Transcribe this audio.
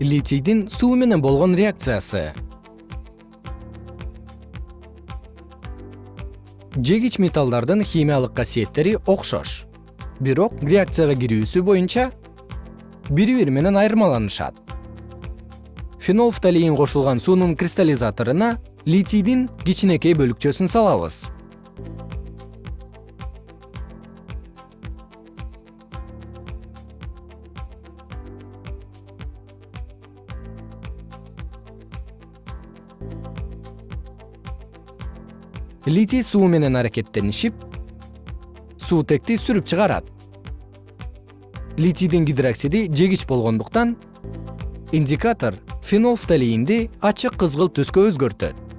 литийдин суу менен болгон реакциясы. Жегич металлдардын химиялык касиеттери окшош. Бирок реакцияга кирүүсү боюнча бири бири менен айырмаланышат. Фенолфталиин кошулган суунун кристаллизаторуна литийдин кичинекей бөлүкчөсүн салабыз литий суу менен аракеттенишип суутекти сүрүп чыгарат. Литийдин гидроксиди жегич болгондуктан индикатор фенолфталиинди ачык кызгыл түскө өзгөртөт